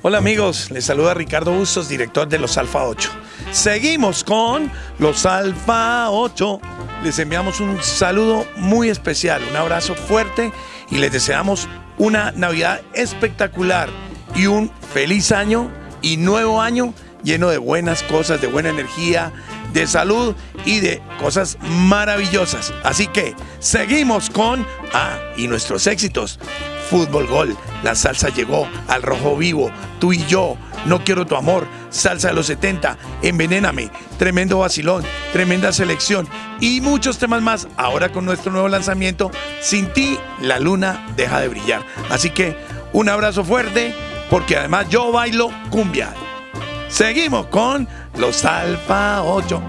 Hola amigos, les saluda Ricardo Bustos, director de los Alfa 8. Seguimos con los Alfa 8. Les enviamos un saludo muy especial, un abrazo fuerte y les deseamos una Navidad espectacular y un feliz año y nuevo año lleno de buenas cosas, de buena energía, de salud y de cosas maravillosas. Así que seguimos con, ah, y nuestros éxitos. Fútbol Gol, la salsa llegó al rojo vivo, tú y yo, no quiero tu amor, salsa de los 70, envenéname, tremendo vacilón, tremenda selección y muchos temas más ahora con nuestro nuevo lanzamiento, sin ti la luna deja de brillar. Así que un abrazo fuerte porque además yo bailo cumbia. Seguimos con los Alfa 8.